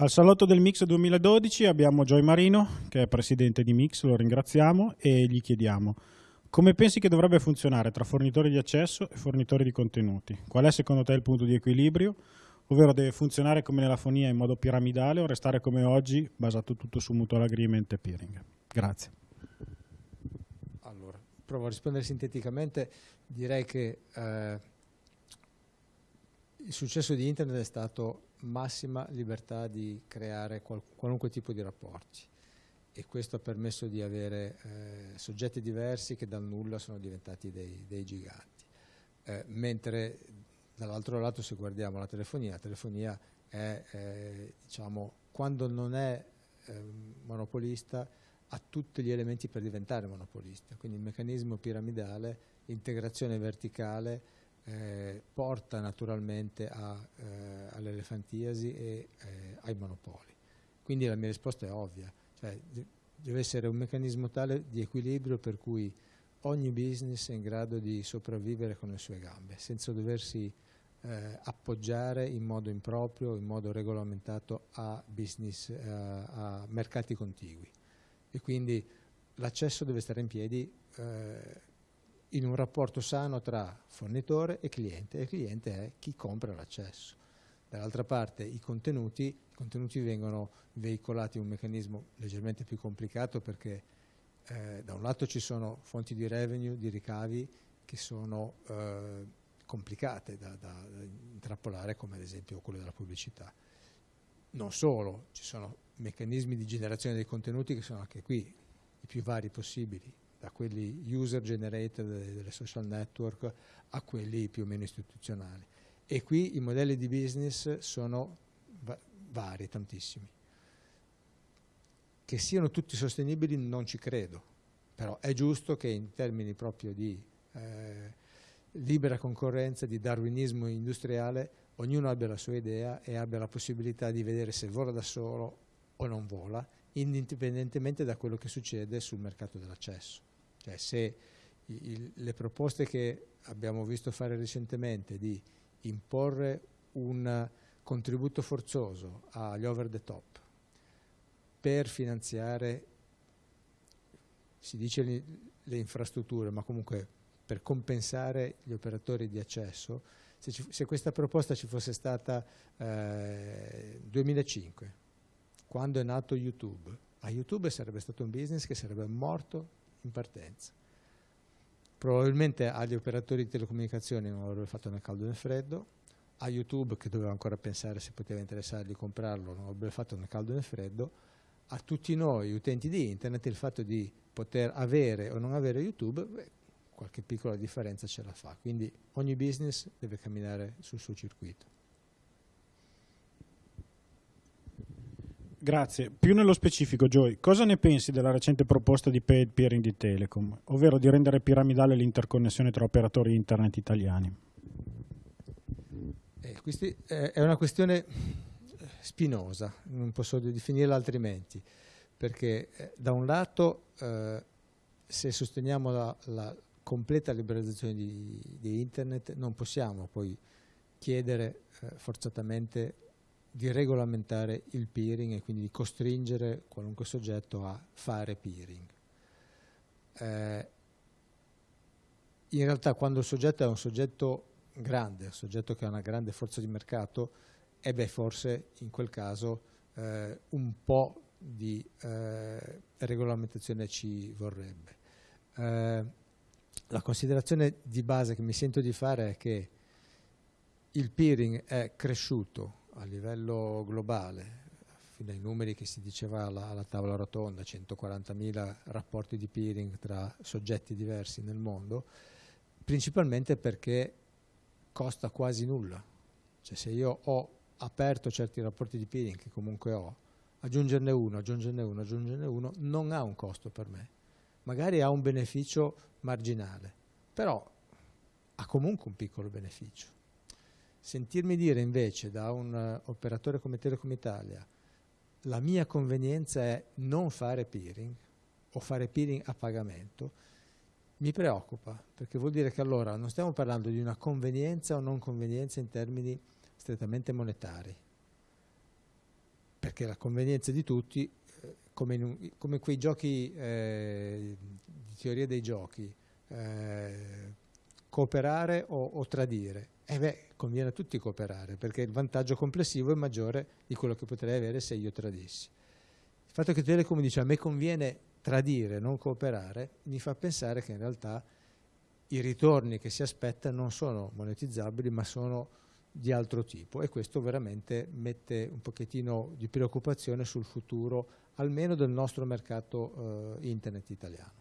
Al salotto del Mix 2012 abbiamo Joy Marino, che è presidente di Mix, lo ringraziamo e gli chiediamo come pensi che dovrebbe funzionare tra fornitori di accesso e fornitori di contenuti? Qual è secondo te il punto di equilibrio? Ovvero deve funzionare come nella fonia in modo piramidale o restare come oggi, basato tutto su mutual agreement e peering? Grazie. Allora, provo a rispondere sinteticamente. Direi che eh, il successo di Internet è stato massima libertà di creare qual qualunque tipo di rapporti e questo ha permesso di avere eh, soggetti diversi che dal nulla sono diventati dei, dei giganti. Eh, mentre dall'altro lato se guardiamo la telefonia, la telefonia è, eh, diciamo, quando non è ehm, monopolista ha tutti gli elementi per diventare monopolista, quindi il meccanismo piramidale, integrazione verticale, eh, porta naturalmente eh, all'elefantiasi e eh, ai monopoli. Quindi la mia risposta è ovvia, cioè, deve essere un meccanismo tale di equilibrio per cui ogni business è in grado di sopravvivere con le sue gambe, senza doversi eh, appoggiare in modo improprio, in modo regolamentato a business, eh, a mercati contigui. E quindi l'accesso deve stare in piedi eh, in un rapporto sano tra fornitore e cliente, e il cliente è chi compra l'accesso. Dall'altra parte i contenuti, i contenuti vengono veicolati in un meccanismo leggermente più complicato perché eh, da un lato ci sono fonti di revenue, di ricavi che sono eh, complicate da, da, da intrappolare come ad esempio quello della pubblicità. Non solo, ci sono meccanismi di generazione dei contenuti che sono anche qui i più vari possibili, da quelli user generated delle social network a quelli più o meno istituzionali. E qui i modelli di business sono va vari, tantissimi. Che siano tutti sostenibili non ci credo, però è giusto che in termini proprio di eh, libera concorrenza, di darwinismo industriale, ognuno abbia la sua idea e abbia la possibilità di vedere se vola da solo o non vola, indipendentemente da quello che succede sul mercato dell'accesso. Cioè se il, le proposte che abbiamo visto fare recentemente di imporre un contributo forzoso agli over the top per finanziare, si dice le, infrastrutture, ma comunque per compensare gli operatori di accesso, se, ci, se questa proposta ci fosse stata eh, 2005, quando è nato YouTube, a YouTube sarebbe stato un business che sarebbe morto in partenza. Probabilmente agli operatori di telecomunicazioni non avrebbe fatto né caldo né freddo, a YouTube che doveva ancora pensare se poteva interessare di comprarlo non avrebbe fatto né caldo né freddo, a tutti noi utenti di internet il fatto di poter avere o non avere YouTube, beh, qualche piccola differenza ce la fa, quindi ogni business deve camminare sul suo circuito. Grazie. Più nello specifico, Joy, cosa ne pensi della recente proposta di paid peering di Telecom, ovvero di rendere piramidale l'interconnessione tra operatori internet italiani? Eh, eh, è una questione spinosa, non posso definirla altrimenti, perché eh, da un lato eh, se sosteniamo la, la completa liberalizzazione di, di, internet non possiamo poi chiedere eh, forzatamente di regolamentare il peering e quindi di costringere qualunque soggetto a fare peering. Eh, in realtà quando il soggetto è un soggetto grande, un soggetto che ha una grande forza di mercato, e beh forse in quel caso eh, un po' di eh, regolamentazione ci vorrebbe. Eh, la considerazione di base che mi sento di fare è che il peering è cresciuto a livello globale, fino ai numeri che si diceva alla, alla tavola rotonda, 140.000 rapporti di peering tra soggetti diversi nel mondo, principalmente perché costa quasi nulla. Cioè se io ho aperto certi rapporti di peering, che comunque ho, aggiungerne uno, aggiungerne uno, aggiungerne uno, non ha un costo per me. Magari ha un beneficio marginale, però ha comunque un piccolo beneficio. Sentirmi dire invece da un uh, operatore come Telecom Italia la mia convenienza è non fare peering o fare peering a pagamento, mi preoccupa, perché vuol dire che allora non stiamo parlando di una convenienza o non convenienza in termini strettamente monetari. perché la convenienza di tutti, eh, come, un, come, quei giochi eh, di teoria dei giochi, eh, cooperare o, o tradire. Eh beh, conviene a tutti cooperare, perché il vantaggio complessivo è maggiore di quello che potrei avere se io tradissi. Il fatto che Telecom dice a me conviene tradire, non cooperare, mi fa pensare che in realtà i ritorni che si aspetta non sono monetizzabili, ma sono di altro tipo e questo veramente mette un pochettino di preoccupazione sul futuro almeno del nostro mercato eh, internet italiano.